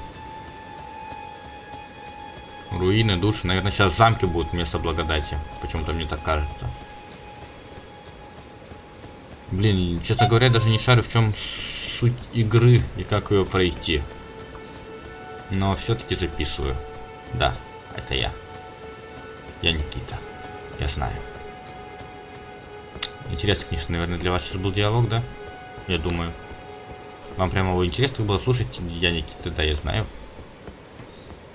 Руины, души. Наверное, сейчас замки будут вместо благодати. Почему-то мне так кажется. Блин, честно говоря, даже не шарю, в чем суть игры и как ее пройти. Но все-таки записываю. Да, это я. Я Никита. Я знаю. Интересно, конечно, наверное, для вас сейчас был диалог, да? Я думаю. Вам прямо его интересно было слушать? Я Никита, да, я знаю.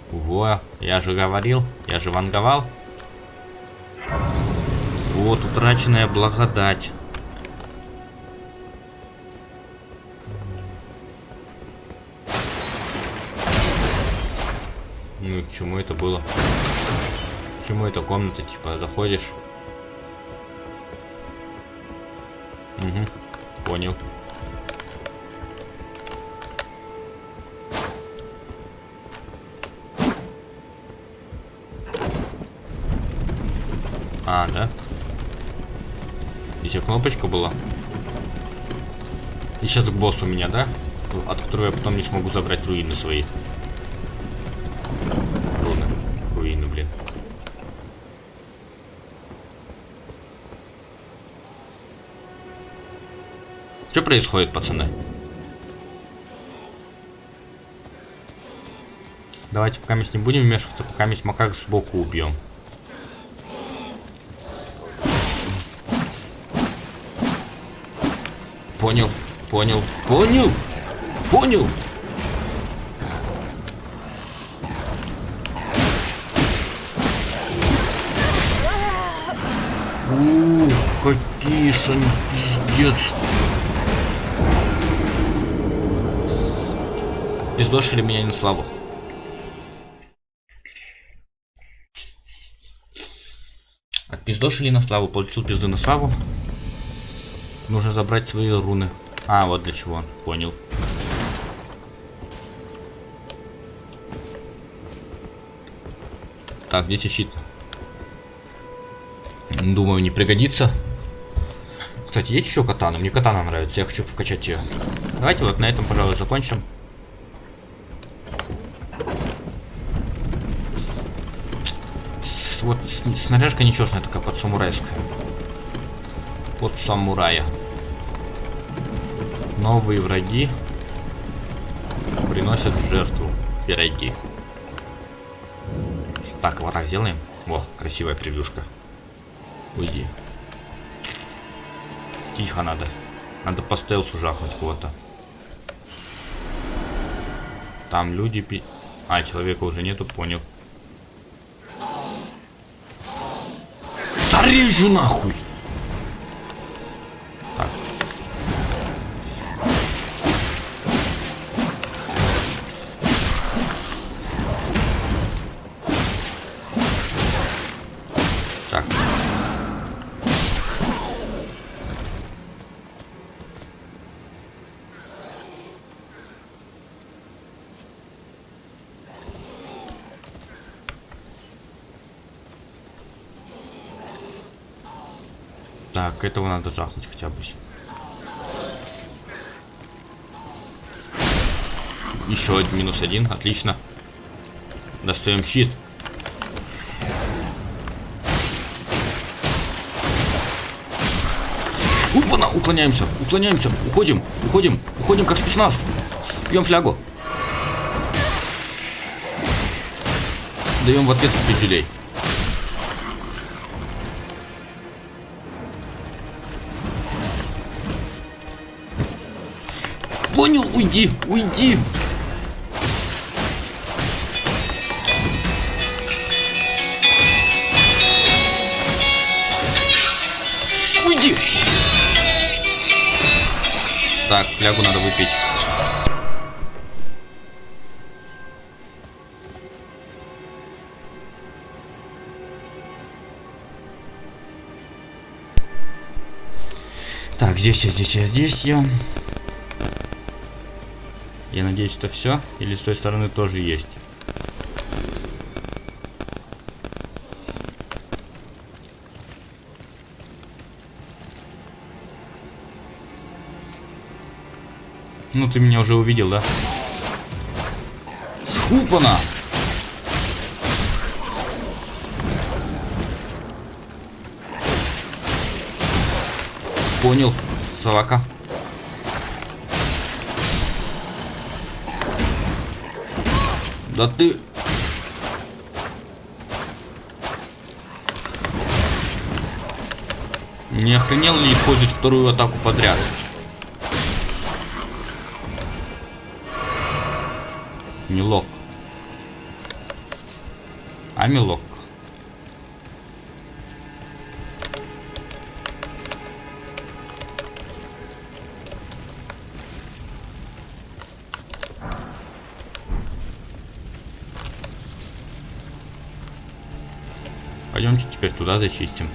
Во, я же говорил, я же ванговал. Вот, утраченная благодать. Ну и к чему это было? К чему эта комната, типа, заходишь? Угу, понял. А, да? Здесь кнопочка была. И сейчас к боссу меня, да? От которого я потом не смогу забрать руины свои. Происходит, пацаны? Давайте пока не будем вмешиваться, пока макак сбоку убьем. Понял, понял, понял, понял. Ух, какие ж Пиздошили меня на славу. Отпиздошили на славу, получил пизды на славу. Нужно забрать свои руны. А, вот для чего, понял. Так, здесь щит. Думаю, не пригодится. Кстати, есть еще катана? Мне катана нравится, я хочу вкачать ее. Давайте вот на этом, пожалуй, закончим. Вот снаряжка ничешная такая, под самурайская. Под самурая. Новые враги приносят в жертву пироги. Так, вот так сделаем. О, красивая превьюшка. Уйди. Тихо надо. Надо по стелсу жахнуть кого-то. Там люди пи... А, человека уже нету, понял. Зарежу нахуй! Так, этого надо жахнуть хотя бы. Еще один минус один, отлично. Достаем щит. Упана, уклоняемся, уклоняемся, уходим, уходим, уходим как спецназ. Пьем флягу. Даем в ответ пизделей. Уйди, уйди. Уйди. Так, флягу надо выпить. Так, здесь я, здесь я, здесь я. Я надеюсь, это все? Или с той стороны тоже есть? Ну, ты меня уже увидел, да? Упана! Понял, собака. Да ты... Не охренел ли использовать вторую атаку подряд? Милок. А милок. Туда зачистим.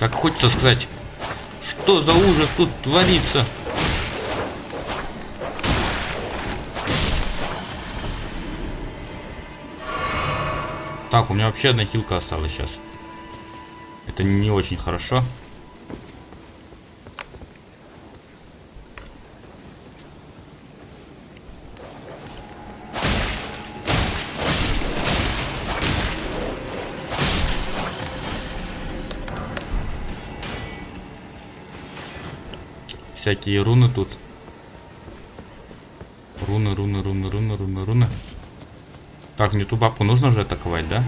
Так хочется сказать, что за ужас тут творится? Так, у меня вообще одна хилка осталась сейчас. Это не очень хорошо. Всякие руны тут. Руны, руны, руны, руны, руны, руны. Так, мне ту бабку нужно же атаковать, да?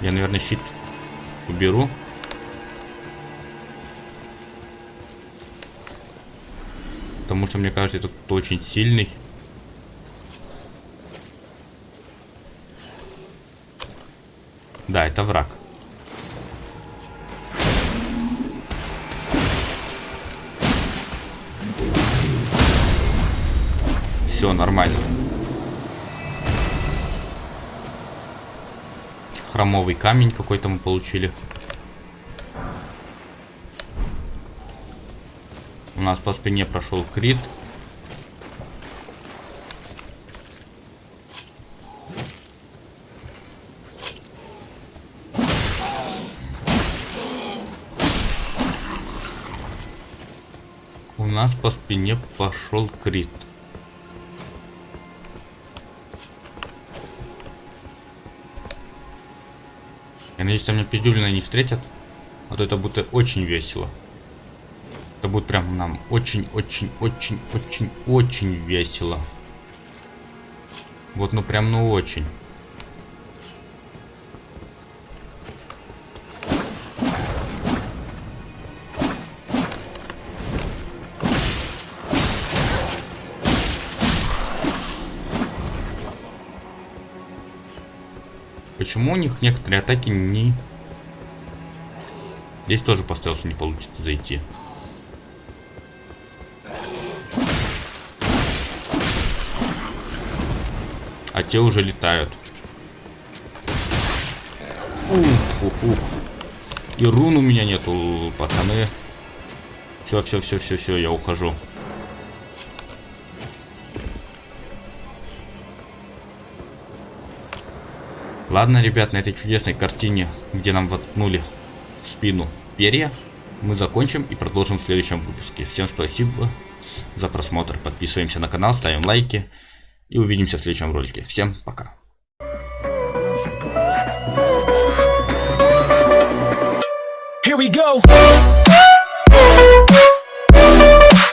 Я, наверное, щит уберу. Потому что, мне кажется, это кто очень сильный. Да, это враг. Все, нормально. хромовый камень какой-то мы получили. У нас по спине прошел крит. У нас по спине пошел крит. Я надеюсь, там меня пиздюлина не встретят. А то это будет очень весело. Это будет прям нам очень-очень-очень-очень-очень весело. Вот, ну прям, ну очень. Почему у них некоторые атаки не... Здесь тоже по стелсу не получится зайти. А те уже летают. Ух, ух, ух. И рун у меня нету, пацаны. Все, все, все, все, все, я ухожу. Ладно, ребят, на этой чудесной картине, где нам воткнули в спину перья, мы закончим и продолжим в следующем выпуске. Всем спасибо за просмотр. Подписываемся на канал, ставим лайки. И увидимся в следующем ролике. Всем пока. Here we go.